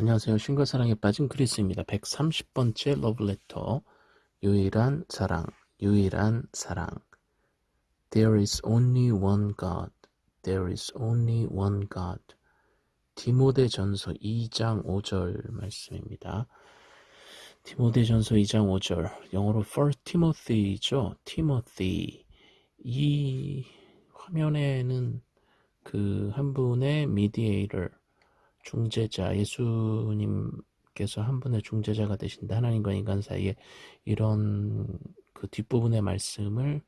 안녕하세요. 신과 사랑에 빠진 크리스입니다. 130번째 러브레터. 유일한 사랑, 유일한 사랑. There is only one God. There is only one God. 디모데 전서 2장 5절 말씀입니다. 디모데 전서 2장 5절. 영어로 First Timothy죠. Timothy. 이 화면에는 그 한 분의 mediator, 중재자, 예수님께서 한 분의 중재자가 되신다. 하나님과 인간 사이에 이런 그 뒷부분의 말씀을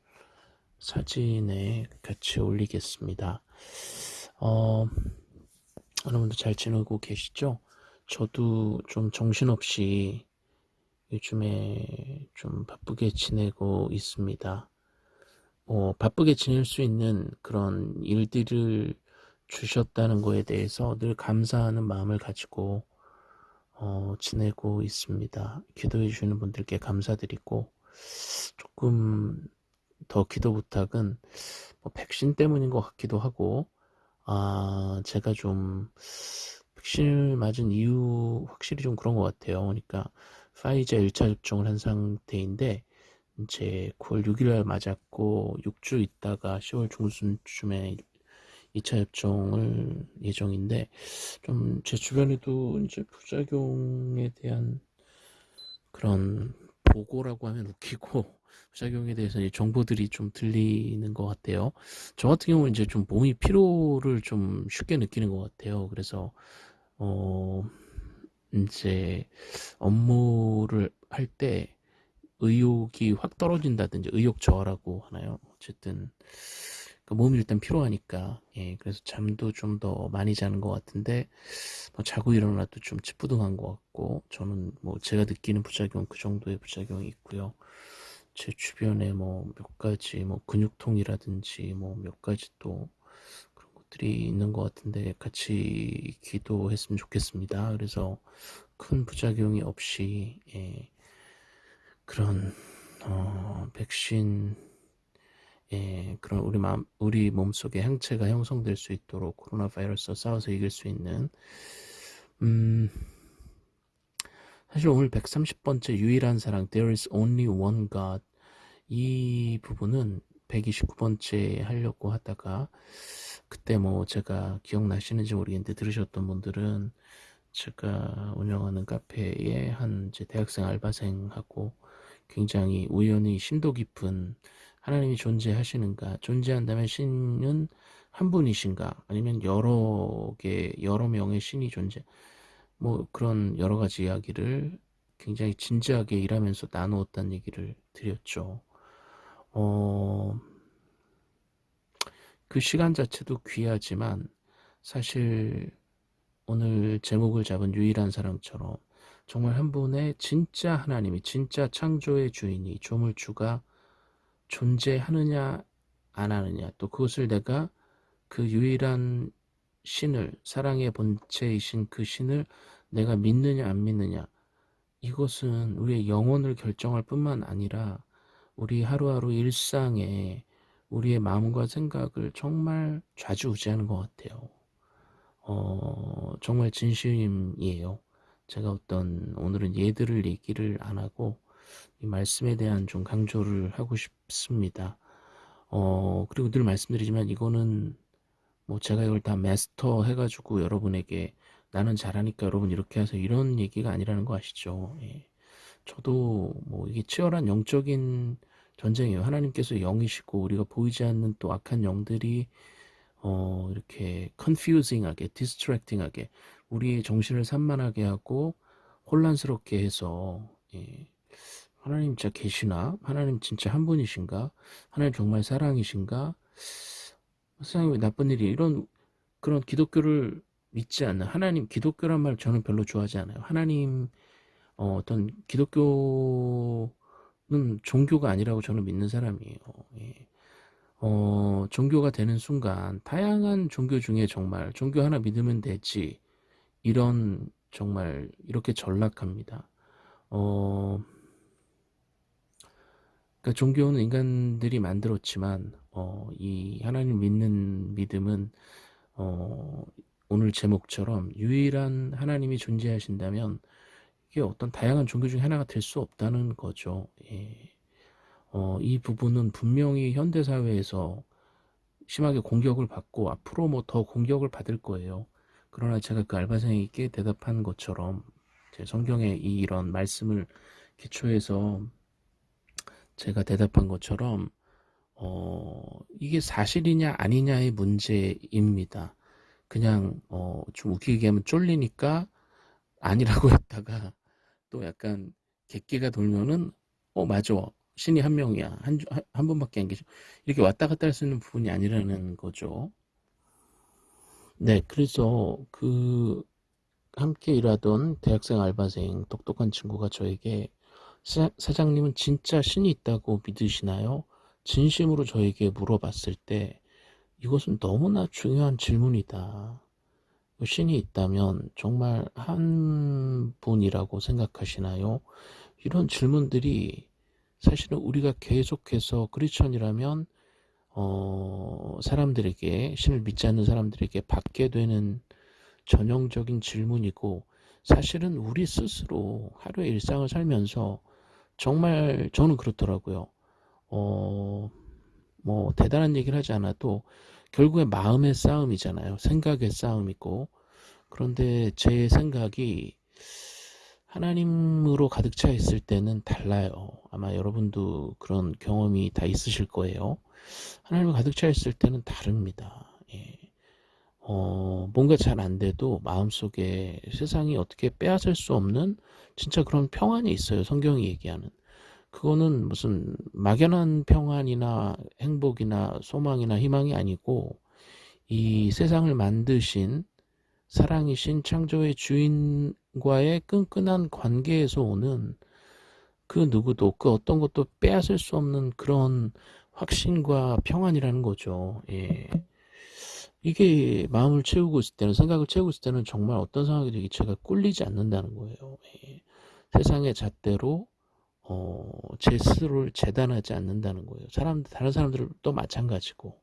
사진에 같이 올리겠습니다. 어, 여러분도 잘 지내고 계시죠? 저도 좀 정신없이 요즘에 좀 바쁘게 지내고 있습니다. 뭐 바쁘게 지낼 수 있는 그런 일들을 주셨다는 거에 대해서 늘 감사하는 마음을 가지고 어, 지내고 있습니다. 기도해 주시는 분들께 감사드리고 조금 더 기도 부탁은 뭐 백신 때문인 것 같기도 하고 아 제가 좀 백신을 맞은 이유 확실히 좀 그런 것 같아요. 그러니까 파이자 1차 접종을 한 상태인데 이제 9월 6일 맞았고 6주 있다가 10월 중순쯤에 2차 접종을 예정인데 좀 제 주변에도 이제 부작용에 대한 그런 보고라고 하면 웃기고 부작용에 대해서 정보들이 좀 들리는 것 같아요. 저 같은 경우는 이제 좀 몸이 피로를 좀 쉽게 느끼는 것 같아요. 그래서 어 이제 업무를 할 때 의욕이 확 떨어진다든지 의욕 저하라고 하나요? 어쨌든 그 몸이 일단 피로하니까. 예 그래서 잠도 좀 더 많이 자는 것 같은데 뭐 자고 일어나도 좀 찌뿌둥한 것 같고 저는 뭐 제가 느끼는 부작용 그 정도의 부작용이 있고요. 제 주변에 뭐 몇 가지 뭐 근육통이라든지 뭐 몇 가지 또 그런 것들이 있는 것 같은데 같이 기도했으면 좋겠습니다. 그래서 큰 부작용이 없이 예 그런 어 백신 예, 그런 우리 마음, 우리 몸속에 항체가 형성될 수 있도록 코로나 바이러스와 싸워서 이길 수 있는 음, 사실 오늘 130번째 유일한 사랑 There is only one God. 이 부분은 129번째 하려고 하다가 그때 뭐 제가 기억나시는지 모르겠는데 들으셨던 분들은 제가 운영하는 카페에 한 이제 대학생 알바생하고 굉장히 우연히 심도 깊은 하나님이 존재하시는가 존재한다면 신은 한 분이신가 아니면 여러 개 여러 명의 신이 존재 뭐 그런 여러 가지 이야기를 굉장히 진지하게 일하면서 나누었다는 얘기를 드렸죠. 어, 그 시간 자체도 귀하지만 사실 오늘 제목을 잡은 유일한 사랑처럼 정말 한 분의 진짜 하나님이 진짜 창조의 주인이 조물주가 존재하느냐 안 하느냐 또 그것을 내가 그 유일한 신을 사랑의 본체이신 그 신을 내가 믿느냐 안 믿느냐 이것은 우리의 영혼을 결정할 뿐만 아니라 우리 하루하루 일상에 우리의 마음과 생각을 정말 좌지우지하는 것 같아요. 어, 정말 진심이에요. 제가 어떤 오늘은 예들을 얘기를 안 하고 이 말씀에 대한 좀 강조를 하고 싶 습니다. 어, 그리고 늘 말씀드리지만 이거는 뭐 제가 이걸 다 마스터 해가지고 여러분에게 나는 잘하니까 여러분 이렇게 해서 이런 얘기가 아니라는 거 아시죠? 예. 저도 뭐 이게 치열한 영적인 전쟁이에요. 하나님께서 영이시고 우리가 보이지 않는 또 악한 영들이 어 이렇게 confusing하게, distracting하게 우리의 정신을 산만하게 하고 혼란스럽게 해서 예. 하나님 진짜 계시나? 하나님 진짜 한 분이신가? 하나님 정말 사랑이신가? 세상에 왜 나쁜 일이 이런 그런 기독교를 믿지 않는 하나님 기독교란 말 저는 별로 좋아하지 않아요. 하나님 어, 어떤 기독교는 종교가 아니라고 저는 믿는 사람이에요. 예. 어, 종교가 되는 순간 다양한 종교 중에 정말 종교 하나 믿으면 되지 이런 정말 이렇게 전락합니다. 어, 그러니까 종교는 인간들이 만들었지만 어, 이 하나님 믿는 믿음은 어, 오늘 제목처럼 유일한 하나님이 존재하신다면 이게 어떤 다양한 종교 중에 하나가 될 수 없다는 거죠. 예. 어, 이 부분은 분명히 현대사회에서 심하게 공격을 받고 앞으로 뭐 더 공격을 받을 거예요. 그러나 제가 그 알바생에게 대답한 것처럼 제 성경의 이 이런 말씀을 기초해서 제가 대답한 것처럼 어, 이게 사실이냐 아니냐의 문제입니다. 그냥 어, 좀 웃기게 얘기하면 쫄리니까 아니라고 했다가 또 약간 객기가 돌면은 어 맞아 신이 한 명이야 한, 한, 한 번밖에 안 계셔 이렇게 왔다 갔다 할 수 있는 부분이 아니라는 거죠. 네 그래서 그 함께 일하던 대학생 알바생 똑똑한 친구가 저에게 사, 사장님은 진짜 신이 있다고 믿으시나요? 진심으로 저에게 물어봤을 때 이것은 너무나 중요한 질문이다. 신이 있다면 정말 한 분이라고 생각하시나요? 이런 질문들이 사실은 우리가 계속해서 크리스천이라면 어, 사람들에게 신을 믿지 않는 사람들에게 받게 되는 전형적인 질문이고 사실은 우리 스스로 하루의 일상을 살면서 정말 저는 그렇더라고요. 어, 뭐 대단한 얘기를 하지 않아도 결국에 마음의 싸움이잖아요. 생각의 싸움이고 그런데 제 생각이 하나님으로 가득 차 있을 때는 달라요. 아마 여러분도 그런 경험이 다 있으실 거예요. 하나님을 가득 차 있을 때는 다릅니다. 예. 어, 뭔가 잘 안 돼도 마음속에 세상이 어떻게 빼앗을 수 없는 진짜 그런 평안이 있어요. 성경이 얘기하는. 그거는 무슨 막연한 평안이나 행복이나 소망이나 희망이 아니고 이 세상을 만드신 사랑이신 창조의 주인과의 끈끈한 관계에서 오는 그 누구도 그 어떤 것도 빼앗을 수 없는 그런 확신과 평안이라는 거죠. 예. 이게 마음을 채우고 있을 때는 생각을 채우고 있을 때는 정말 어떤 상황이 되기 제가 꿀리지 않는다는 거예요. 예. 세상의 잣대로 어, 제 스스로를 재단하지 않는다는 거예요. 사람 다른 사람들도 마찬가지고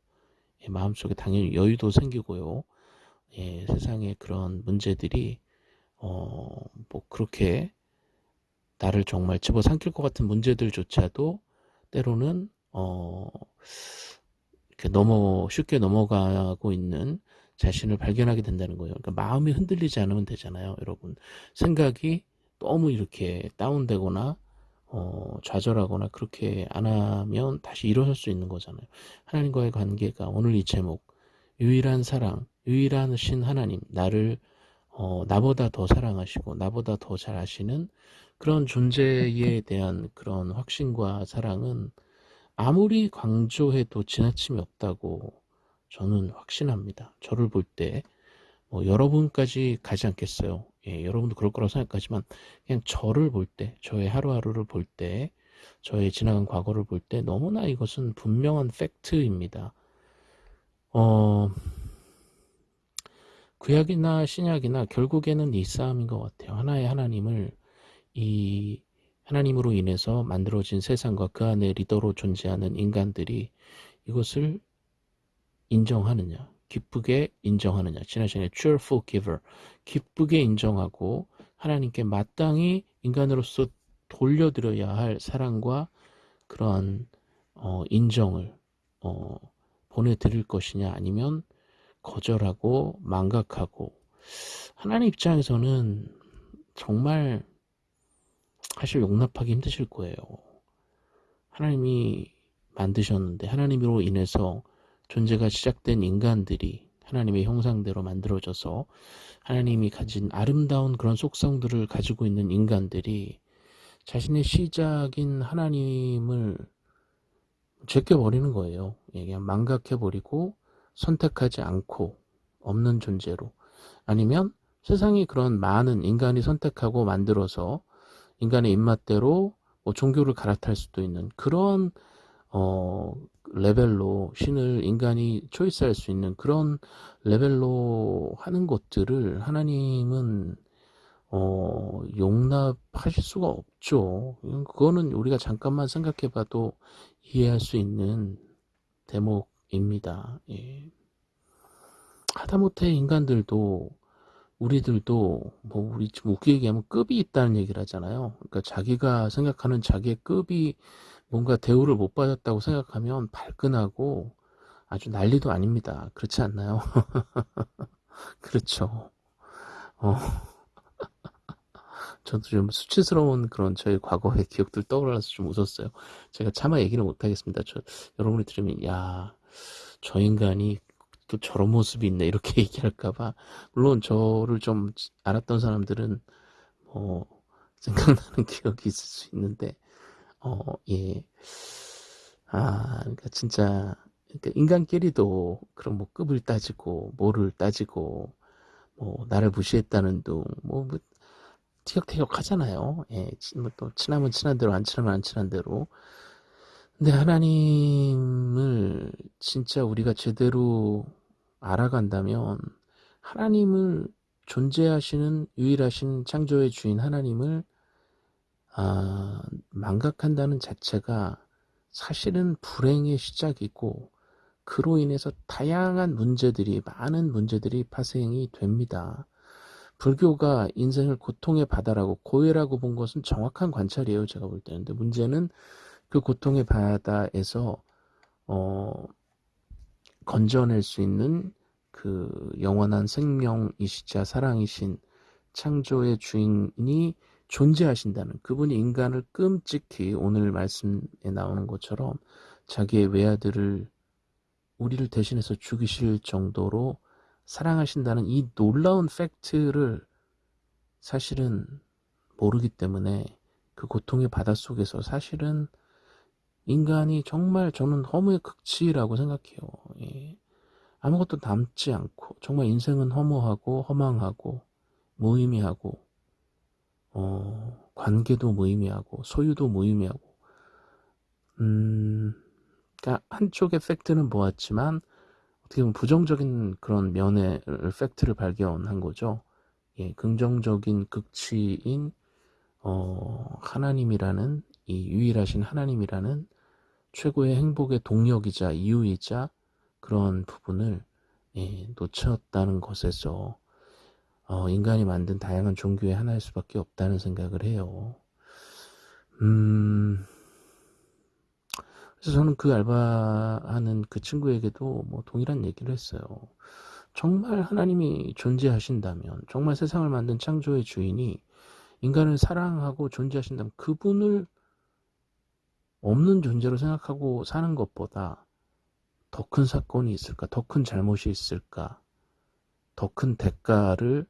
예, 마음속에 당연히 여유도 생기고요. 예, 세상의 그런 문제들이 어, 뭐 그렇게 나를 정말 집어삼킬 것 같은 문제들조차도 때로는 어, 이렇게 넘어 쉽게 넘어가고 있는 자신을 발견하게 된다는 거예요. 그러니까 마음이 흔들리지 않으면 되잖아요, 여러분. 생각이 너무 이렇게 다운되거나 어, 좌절하거나 그렇게 안 하면 다시 일어설 수 있는 거잖아요. 하나님과의 관계가 오늘 이 제목 유일한 사랑, 유일한 신 하나님, 나를 어, 나보다 더 사랑하시고 나보다 더 잘 아시는 그런 존재에 대한 그런 확신과 사랑은 아무리 강조해도 지나침이 없다고 저는 확신합니다. 저를 볼 때, 뭐 여러분까지 가지 않겠어요. 예, 여러분도 그럴 거라고 생각하지만, 그냥 저를 볼 때, 저의 하루하루를 볼 때, 저의 지나간 과거를 볼 때, 너무나 이것은 분명한 팩트입니다. 어, 구약이나 신약이나 결국에는 이 싸움인 것 같아요. 하나의 하나님을 이 하나님으로 인해서 만들어진 세상과 그 안에 리더로 존재하는 인간들이 이것을 인정하느냐, 기쁘게 인정하느냐. 지난 시간에 cheerful giver, 기쁘게 인정하고 하나님께 마땅히 인간으로서 돌려드려야 할 사랑과 그러한 어, 인정을 어, 보내드릴 것이냐 아니면 거절하고 망각하고 하나님 입장에서는 정말 사실 용납하기 힘드실 거예요. 하나님이 만드셨는데 하나님으로 인해서 존재가 시작된 인간들이 하나님의 형상대로 만들어져서 하나님이 가진 아름다운 그런 속성들을 가지고 있는 인간들이 자신의 시작인 하나님을 제껴버리는 거예요. 예, 그냥 망각해버리고 선택하지 않고 없는 존재로 아니면 세상이 그런 많은 인간이 선택하고 만들어서 인간의 입맛대로 뭐 종교를 갈아탈 수도 있는 그런 어 레벨로 신을 인간이 초이스할 수 있는 그런 레벨로 하는 것들을 하나님은 어 용납하실 수가 없죠. 그거는 우리가 잠깐만 생각해봐도 이해할 수 있는 대목입니다. 예. 하다못해 인간들도 우리들도 뭐 우리 좀 웃기게 얘기하면 급이 있다는 얘기를 하잖아요. 그러니까 자기가 생각하는 자기의 급이 뭔가 대우를 못 받았다고 생각하면 발끈하고 아주 난리도 아닙니다. 그렇지 않나요? 그렇죠. 어. 저도 좀 수치스러운 그런 저의 과거의 기억들 떠올라서 좀 웃었어요. 제가 차마 얘기를 못하겠습니다. 저, 여러분이 들으면, 야, 저 인간이 또 저런 모습이 있네. 이렇게 얘기할까봐. 물론 저를 좀 알았던 사람들은, 뭐, 생각나는 기억이 있을 수 있는데, 어, 예. 아, 그러니까 진짜, 그러니까 인간끼리도 그런 뭐 급을 따지고, 뭐를 따지고, 뭐, 나를 무시했다는 둥, 뭐, 뭐 티격태격 하잖아요. 예, 뭐또 친하면 친한 대로, 안 친하면 안 친한 대로. 근데 하나님을 진짜 우리가 제대로 알아간다면, 하나님을 존재하시는 유일하신 창조의 주인 하나님을 아, 망각한다는 자체가 사실은 불행의 시작이고 그로 인해서 다양한 문제들이 많은 문제들이 파생이 됩니다. 불교가 인생을 고통의 바다라고 고해라고 본 것은 정확한 관찰이에요. 제가 볼 때는. 근데 문제는 그 고통의 바다에서 어, 건져낼 수 있는 그 영원한 생명이시자 사랑이신 창조의 주인이 존재하신다는 그분이 인간을 끔찍히 오늘 말씀에 나오는 것처럼 자기의 외아들을 우리를 대신해서 죽이실 정도로 사랑하신다는 이 놀라운 팩트를 사실은 모르기 때문에 그 고통의 바닷속에서 사실은 인간이 정말 저는 허무의 극치라고 생각해요. 예. 아무것도 남지 않고 정말 인생은 허무하고 허망하고 무의미하고 어, 관계도 무의미하고 소유도 무의미하고 음, 그러니까 한쪽의 팩트는 모았지만 어떻게 보면 부정적인 그런 면의 팩트를 발견한 거죠. 예, 긍정적인 극치인 어, 하나님이라는 이 유일하신 하나님이라는 최고의 행복의 동력이자 이유이자 그런 부분을 예, 놓쳤다는 것에서 어, 인간이 만든 다양한 종교의 하나일 수밖에 없다는 생각을 해요. 음, 그래서 저는 그 알바하는 그 친구에게도 뭐 동일한 얘기를 했어요. 정말 하나님이 존재하신다면, 정말 세상을 만든 창조의 주인이 인간을 사랑하고 존재하신다면 그분을 없는 존재로 생각하고 사는 것보다 더 큰 사건이 있을까? 더 큰 잘못이 있을까? 더 큰 대가를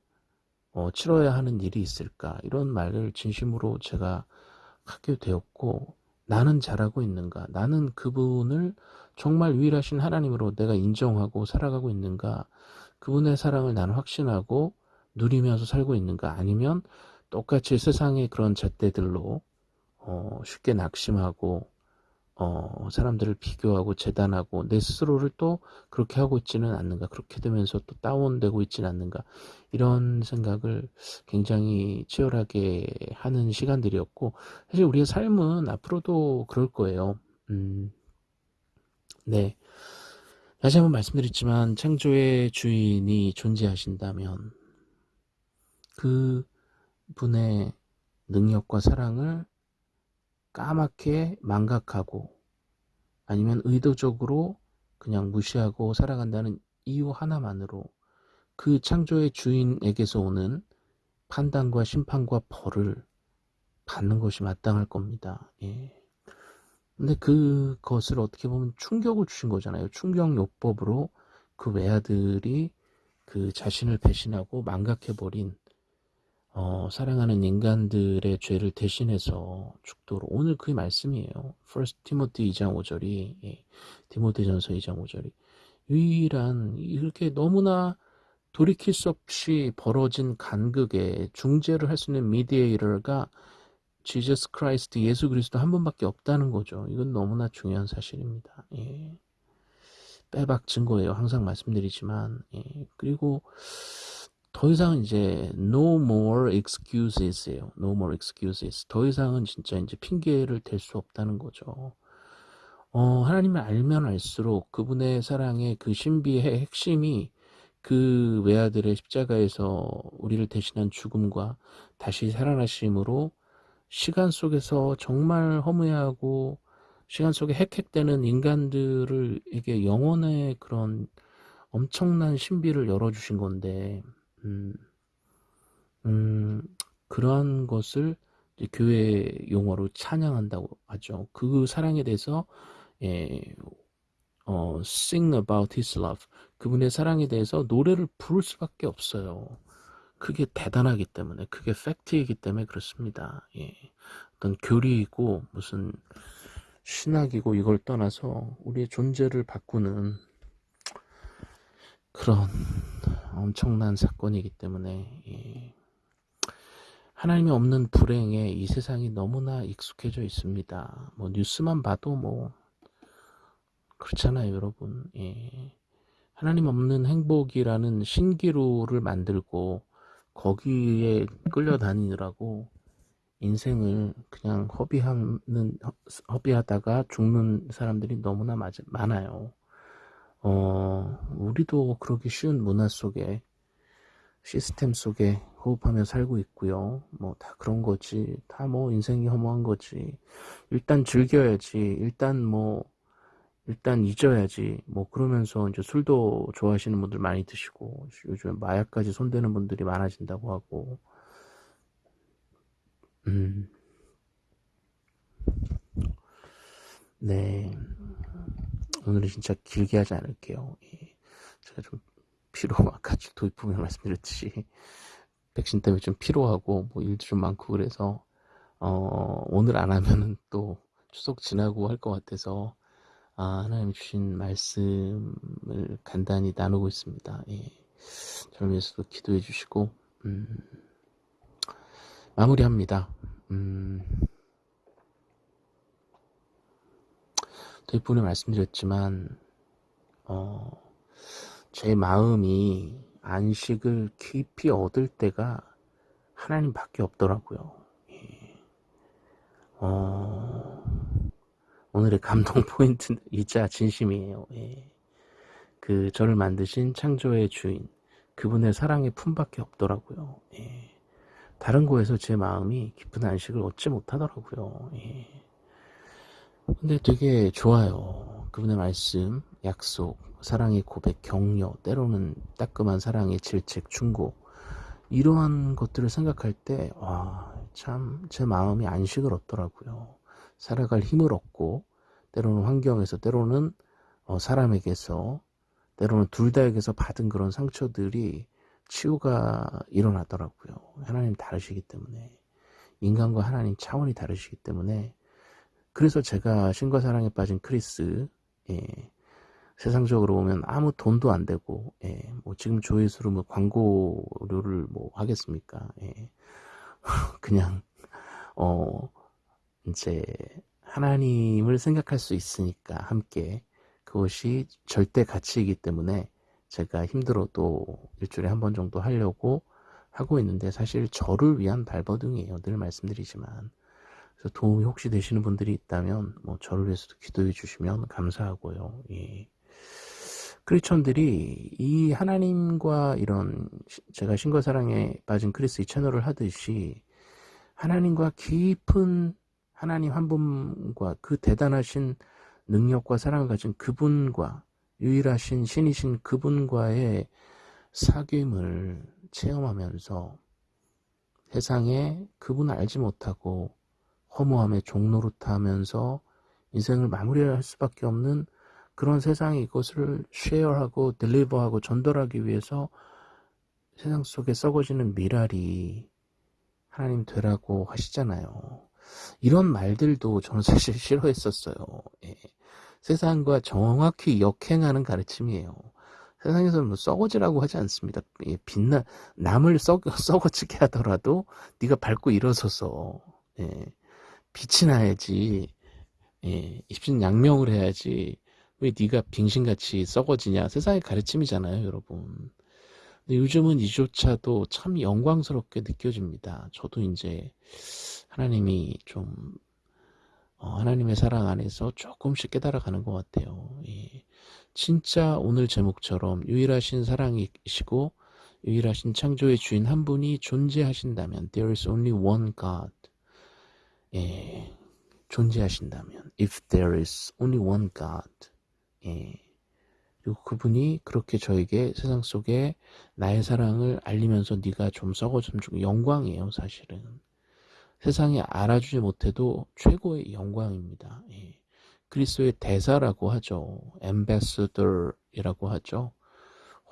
어, 치러야 하는 일이 있을까? 이런 말을 진심으로 제가 하게 되었고, 나는 잘하고 있는가? 나는 그분을 정말 유일하신 하나님으로 내가 인정하고 살아가고 있는가? 그분의 사랑을 나는 확신하고 누리면서 살고 있는가? 아니면 똑같이 세상의 그런 잣대들로 어, 쉽게 낙심하고 어, 사람들을 비교하고 재단하고 내 스스로를 또 그렇게 하고 있지는 않는가 그렇게 되면서 또 다운되고 있지는 않는가 이런 생각을 굉장히 치열하게 하는 시간들이었고 사실 우리의 삶은 앞으로도 그럴 거예요. 음, 네. 다시 한번 말씀드렸지만 창조의 주인이 존재하신다면 그 분의 능력과 사랑을 까맣게 망각하고 아니면 의도적으로 그냥 무시하고 살아간다는 이유 하나만으로 그 창조의 주인에게서 오는 판단과 심판과 벌을 받는 것이 마땅할 겁니다. 예. 근데 그것을 어떻게 보면 충격을 주신 거잖아요. 충격요법으로 그 외아들이 그 자신을 배신하고 망각해버린 어, 사랑하는 인간들의 죄를 대신해서 죽도록 오늘 그 말씀이에요. First Timothy 2장 5절이 예, 디모데전서 2장 5절이 유일한 이렇게 너무나 돌이킬 수 없이 벌어진 간극에 중재를 할 수 있는 mediator가 Jesus Christ 예수 그리스도 한 분밖에 없다는 거죠. 이건 너무나 중요한 사실입니다. 예. 빼박 증거예요. 항상 말씀드리지만 예. 그리고 더 이상은 이제 no more excuses예요. no more excuses. 더 이상은 진짜 이제 핑계를 댈 수 없다는 거죠. 어, 하나님을 알면 알수록 그분의 사랑의 그 신비의 핵심이 그 외아들의 십자가에서 우리를 대신한 죽음과 다시 살아나심으로 시간 속에서 정말 허무해하고 시간 속에 헥헥대는 인간들에게 영혼의 그런 엄청난 신비를 열어주신 건데 음, 음, 그러한 것을 교회 용어로 찬양한다고 하죠. 그 사랑에 대해서 예, 어, sing about his love 그분의 사랑에 대해서 노래를 부를 수밖에 없어요. 그게 대단하기 때문에 그게 팩트이기 때문에 그렇습니다. 예. 어떤 교리이고 무슨 신학이고 이걸 떠나서 우리의 존재를 바꾸는 그런 엄청난 사건이기 때문에 예. 하나님이 없는 불행에 이 세상이 너무나 익숙해져 있습니다. 뭐 뉴스만 봐도 뭐 그렇잖아요, 여러분. 예. 하나님 없는 행복이라는 신기루를 만들고 거기에 끌려다니느라고 인생을 그냥 허비하는 허비하다가 죽는 사람들이 너무나 많아요. 어, 우리도 그러기 쉬운 문화 속에 시스템 속에 호흡하며 살고 있고요. 뭐 다 그런 거지. 다 뭐 인생이 허무한 거지. 일단 즐겨야지. 일단 뭐 일단 잊어야지. 뭐 그러면서 이제 술도 좋아하시는 분들 많이 드시고 요즘 마약까지 손대는 분들이 많아진다고 하고. 음. 네. 오늘은 진짜 길게 하지 않을게요. 예. 제가 좀 피로 아까 도입부에 말씀드렸듯이 백신 때문에 좀 피로하고 뭐 일도 좀 많고 그래서 어, 오늘 안 하면은 또 추석 지나고 할 것 같아서 아, 하나님 주신 말씀을 간단히 나누고 있습니다. 예. 저를 위해서도 기도해 주시고 음, 마무리합니다. 음, 도입부에 말씀드렸지만 어, 제 마음이 안식을 깊이 얻을 때가 하나님밖에 없더라고요. 예. 어, 오늘의 감동 포인트이자 진심이에요. 예. 그 저를 만드신 창조의 주인 그분의 사랑의 품밖에 없더라고요. 예. 다른 곳에서 제 마음이 깊은 안식을 얻지 못하더라고요. 예. 근데 되게 좋아요. 그분의 말씀, 약속, 사랑의 고백, 격려, 때로는 따끔한 사랑의 질책, 충고 이러한 것들을 생각할 때 와, 참 제 마음이 안식을 얻더라고요. 살아갈 힘을 얻고 때로는 환경에서 때로는 어, 사람에게서 때로는 둘 다에게서 받은 그런 상처들이 치유가 일어나더라고요. 하나님 다르시기 때문에 인간과 하나님 차원이 다르시기 때문에 그래서 제가 신과 사랑에 빠진 크리스 예, 세상적으로 보면 아무 돈도 안 되고 예, 뭐 지금 조회수로 뭐 광고료를 뭐 하겠습니까? 예. 그냥 어 이제 하나님을 생각할 수 있으니까 함께 그것이 절대 가치이기 때문에 제가 힘들어도 일주일에 한 번 정도 하려고 하고 있는데 사실 저를 위한 발버둥이에요. 늘 말씀드리지만 그래서 도움이 혹시 되시는 분들이 있다면 뭐 저를 위해서도 기도해 주시면 감사하고요. 예. 크리스천들이 이 하나님과 이런 제가 신과 사랑에 빠진 크리스 이 채널을 하듯이 하나님과 깊은 하나님 한 분과 그 대단하신 능력과 사랑을 가진 그분과 유일하신 신이신 그분과의 사귐을 체험하면서 세상에 그분을 알지 못하고 허무함의 종노릇하면서 인생을 마무리할 수밖에 없는 그런 세상에 이것을 쉐어하고 딜리버하고 전달하기 위해서 세상 속에 썩어지는 미랄이 하나님 되라고 하시잖아요. 이런 말들도 저는 사실 싫어했었어요. 예. 세상과 정확히 역행하는 가르침이에요. 세상에서는 뭐 썩어지라고 하지 않습니다. 예, 빛나 남을 썩, 썩어지게 하더라도 네가 밟고 일어서서 예, 빛이 나야지. 예, 입신 양명을 해야지. 왜 네가 빙신같이 썩어지냐? 세상의 가르침이잖아요 여러분. 요즘은 이조차도 참 영광스럽게 느껴집니다. 저도 이제 하나님이 좀 어, 하나님의 사랑 안에서 조금씩 깨달아가는 것 같아요. 예. 진짜 오늘 제목처럼 유일하신 사랑이시고 유일하신 창조의 주인 한 분이 존재하신다면 there is only one God 예, 존재하신다면 if there is only one God 예, 그리고 그분이 그렇게 저에게 세상 속에 나의 사랑을 알리면서 네가 좀 썩어 좀 주고 영광이에요 사실은 세상에 알아주지 못해도 최고의 영광입니다 예. 그리스도의 대사라고 하죠 엠베서더이라고 하죠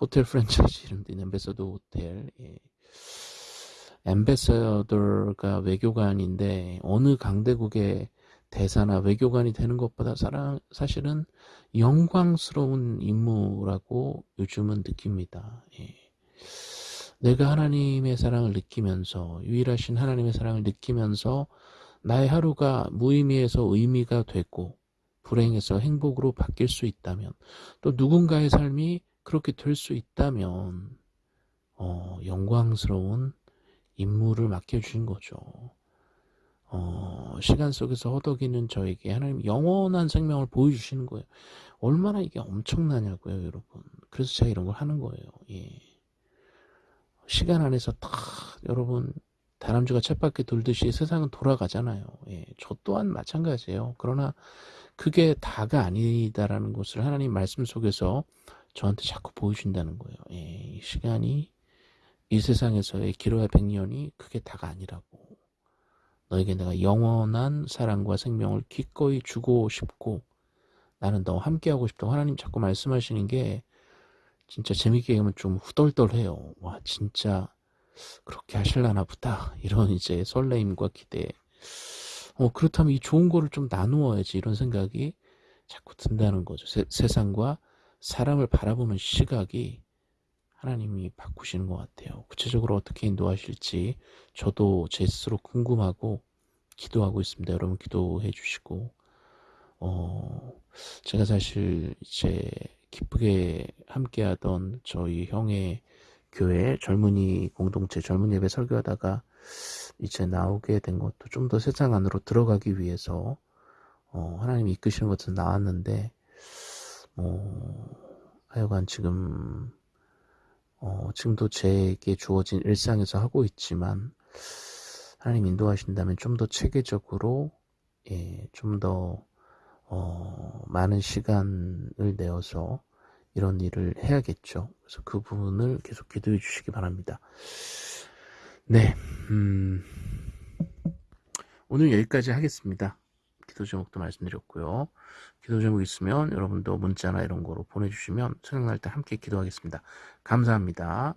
호텔 프랜차이즈 이름도 있는 엠베서더 호텔 예. 엠베서더가 외교관인데 어느 강대국의 대사나 외교관이 되는 것보다 사실은 영광스러운 임무라고 요즘은 느낍니다. 예. 내가 하나님의 사랑을 느끼면서 유일하신 하나님의 사랑을 느끼면서 나의 하루가 무의미해서 의미가 되고 불행해서 행복으로 바뀔 수 있다면 또 누군가의 삶이 그렇게 될 수 있다면 어, 영광스러운 임무를 맡겨주신 거죠. 어, 시간 속에서 허덕이는 저에게 하나님 영원한 생명을 보여주시는 거예요. 얼마나 이게 엄청나냐고요, 여러분. 그래서 제가 이런 걸 하는 거예요. 예. 시간 안에서 다 여러분 다람쥐가 쳇바퀴 돌듯이 세상은 돌아가잖아요. 예. 저 또한 마찬가지예요. 그러나 그게 다가 아니다라는 것을 하나님 말씀 속에서 저한테 자꾸 보여준다는 거예요. 예, 시간이 이 세상에서의 길어야 백년이 그게 다가 아니라고. 너에게 내가 영원한 사랑과 생명을 기꺼이 주고 싶고 나는 너와 함께하고 싶다고 하나님 자꾸 말씀하시는 게 진짜 재밌게 얘기하면 좀 후덜덜해요. 와 진짜 그렇게 하실라나 보다. 이런 이제 설레임과 기대. 어 그렇다면 이 좋은 거를 좀 나누어야지 이런 생각이 자꾸 든다는 거죠. 세, 세상과 사람을 바라보는 시각이 하나님이 바꾸시는 것 같아요. 구체적으로 어떻게 인도하실지 저도 제 스스로 궁금하고 기도하고 있습니다. 여러분 기도해 주시고 어 제가 사실 이제 기쁘게 함께하던 저희 형의 교회 젊은이 공동체 젊은 예배 설교하다가 이제 나오게 된 것도 좀 더 세상 안으로 들어가기 위해서 어 하나님이 이끄시는 것은 나왔는데 어, 하여간 지금 어, 지금도 제게 주어진 일상에서 하고 있지만 하나님 인도하신다면 좀 더 체계적으로 예, 좀더 어, 많은 시간을 내어서 이런 일을 해야겠죠. 그래서 그 부분을 계속 기도해 주시기 바랍니다. 네, 음, 오늘 여기까지 하겠습니다. 기도 제목도 말씀드렸고요. 기도 제목 있으면 여러분도 문자나 이런 거로 보내주시면 생각날 때 함께 기도하겠습니다. 감사합니다.